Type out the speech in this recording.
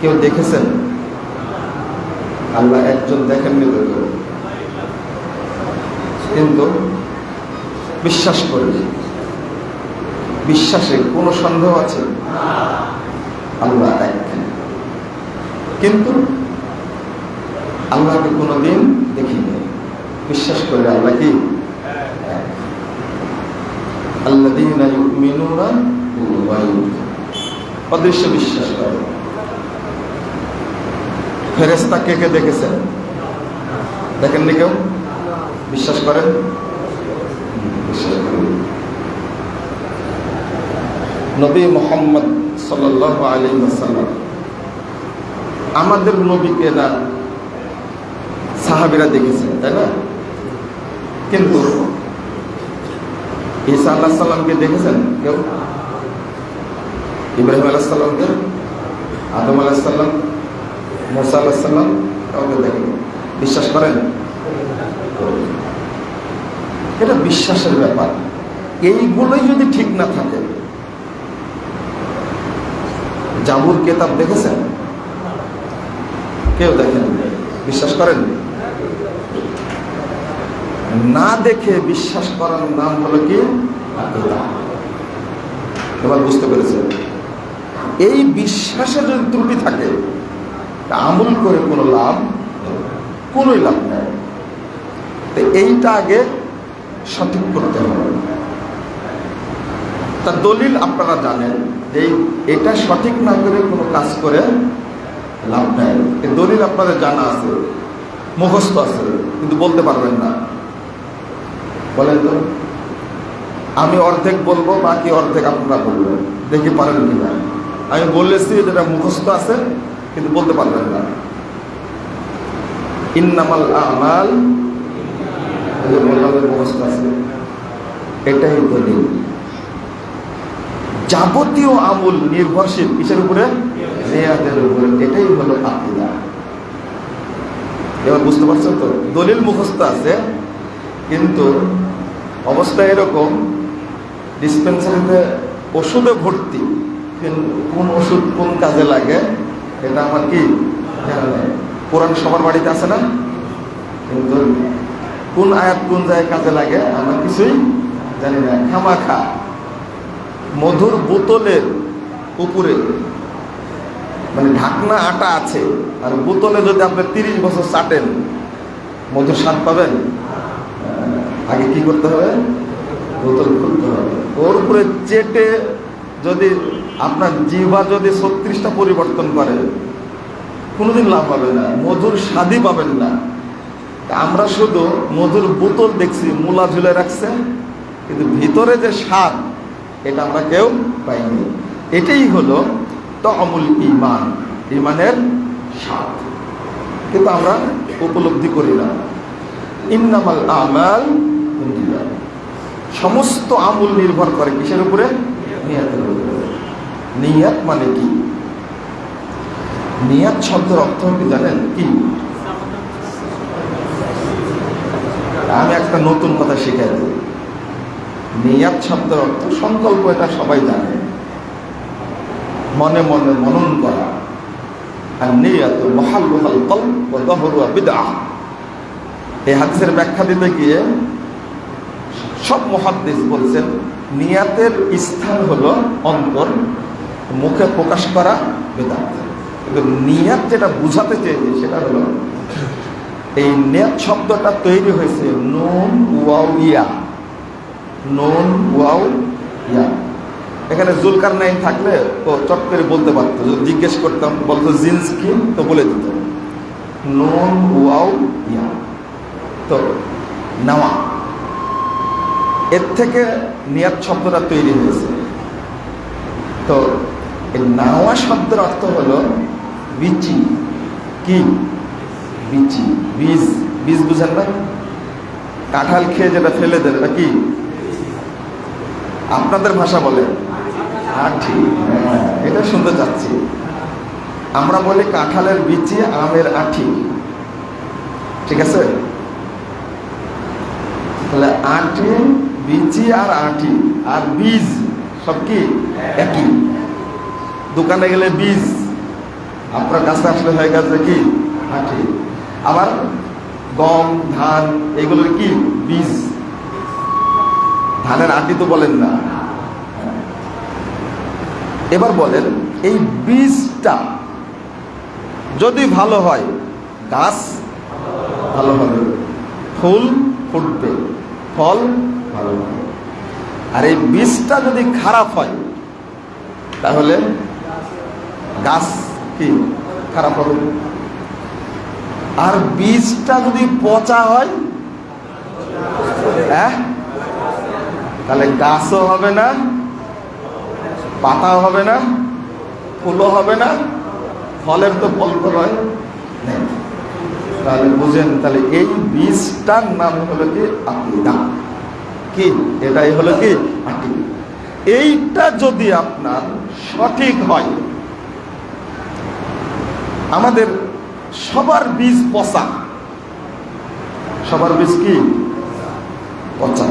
কেউ দেখেছেন? আল্লাহ একজন দেখেননি তো কিন্তু বিশ্বাস করি বিশ্বাসে কোনো সন্দেহ আছে? আল্লাহ এক কিন্তু আল্লাহকে কোনোদিন দেখিনি। বিশ্বাস করে আল্লাহ কি? বিল গায়ব অদৃশ্য বিশ্বাস। করে ফেরেস্তা কে কে দেখেছেন? দেখেননি কেউ? বিশ্বাস করেন? নবী মোহাম্মদ সাল্লাল্লাহু আলাইহি ওয়াসাল্লাম। আমাদের নবীকে না সাহাবিরা দেখেছেন, তাই না? কিন্তু ঈসা আল্লাহ সাল্লামকে দেখেছেন কেউ? ইব্রাহিম আলাহ সাল্লামকে আদম আলাহ সাল্লাম মোসা আল্লাহ সাল্লাম কাউকে দেখেন। বিশ্বাস করেন? এটা বিশ্বাসের ব্যাপার। এইগুলোই যদি ঠিক না থাকে, জাবুর কেতাব দেখেছেন? কেউ দেখেন? বিশ্বাস করেন? না দেখে বিশ্বাস করার নাম হলো কি? এবার বুঝতে পেরেছেন। এই বিশ্বাসে যদি ত্রুটি থাকে আমল করে কোনো লাভ নেই। কোনোই লাভ নেই। তো এইটা আগে সঠিক করতে হবে। তা দলিল আপনারা জানেন যে এটা সঠিক না করে কোনো কাজ করে লাভ নেই। এই দলিল আপনাদের জানা আছে, মুখস্থ আছে, কিন্তু বলতে পারবেন না। বলেন তো, আমি অর্ধেক বলব, বাকি অর্ধেক আপনারা বলবেন। দেখি পারেন কিনা। আমি বলেছি যেটা মুখস্থ আছে, কিন্তু বলতে পারবেন না। ইন্নামাল আমাল মুখস্থ আছে, এটাই দলিল যাবতীয় আমল নির্ভরশীল, কিসের উপরে? রেয়াদের উপরে। এটাই হলো আকিদা। এবার বুঝতে পারছেন তো? দলিল মুখস্থ আছে, কিন্তু অবস্থা এরকম ডিসপেন্সারিতে ওষুধে ভর্তি। কিন- ওষুধ কোন কাজে লাগে, এটা আমার কি। কোরআন সবার বাড়িতে আছে না? কিন্তু কোন আয়াত কোন জায়গায় কাজে লাগে আমার কিছুই জানি না। খামাখা, মধুর বোতলের উপরে মানে ঢাকনা আটা আছে, আর বোতলে যদি আপনি তিরিশ বছর চাটেন, মধুর স্বাদ পাবেন? আগে কি করতে হবে? বোতল খুলতে হবে। ওর উপরে চেটে আপনার জিহ্বা যদি ছত্রিশটা পরিবর্তন করে, কোনোদিন লাভ হবে না, মধুর স্বাদই পাবেন না। আমরা শুধু মধুর বোতল দেখছি, মূলা ঝুলে রাখছে, কিন্তু ভিতরে যে স্বাদ, এটা আমরা কেউ পাইনি। এটাই হলো তো অমূল ইমান ইমানের স্বাদ। কিন্তু আমরা উপলব্ধি করি না। ইন্নামাল আমাল সমস্ত আমল নির্ভর করে কিসের উপরে? উপরে। নিয়াত মানে কি? নিয়াত শব্দের অর্থ কি জানেন কি? আমি একটা নতুন কথা শিখাই দেব। নিয়াত শব্দের অর্থ সংকল্প এটা সবাই জানে। মনে মনে মনন করা। আর নিয়াত মহাল্লুহাল কল ও দহরুয়া বিদআহ এই হাদিসের ব্যাখ্যা দিতে গিয়ে সব মহাদ্দেশ বলছেন, নিয়াতের স্থান হলো অন্তর মুখে প্রকাশ করা বেদাত কিন্তু নিয়াত যেটা বুঝাতে চেয়েছে সেটা হলো, এই নিয়াত শব্দটা তৈরি হয়েছে নুন ওয়াও ইয়া। নুন ওয়াও ইয়া। এখানে জুলকার নাইন থাকলে ও চট করে বলতে পারতো জিজ্ঞেস করতাম, বলতো জিন্স কি তো বলে দিত। নুন ওয়াও ইয়া। তো নেওয়া এর থেকে নিয়াত শব্দটা তৈরি হয়েছে। তো এই নাওয়া শব্দের অর্থ হলো বিচি। কি? বিচি। বীজ। বীজ বুঝেন না কাঁঠাল খেয়ে যেটা ফেলে দেন এটা কি? আপনাদের ভাষা বলে। আঠি হ্যাঁ, এটা শুনতে চাচ্ছি। আমরা বলি কাঁঠালের বিচি আমের আঠি। ঠিক আছে? তাহলে আটি বিচি আর আটি আর বীজ সব কি? একই। দোকানে গেলে বীজ। আপনার কাছে আসলে হয়ে গেছে কি? আটি আবার গম, ধান, এগুলোর কি? বীজ। ধানের আটি তো বলেন না। এবার বলেন, এই বীজটা যদি ভালো হয়, গাছ ভালো হবে, ফুল ফুটবে, ফল ভালো হবে। আর এই বীজটা যদি খারাপ হয়, তাহলে গাছ কি? খারাপ হবে। আর বীজটা যদি পচা হয় হ্যাঁ? তাহলে গাছও হবে না, পাতাও হবে না, ফুলও হবে না, ফলের তো ফল তো হয়। তাহলে বুঝেন, তাহলে এই বীজটার নাম হলো কি? আকিদা। কি? এটাই হলো কি? এইটা যদি আপনার সঠিক হয় আমাদের সবার বীজ পচা। সবার বীজ কি? পচা।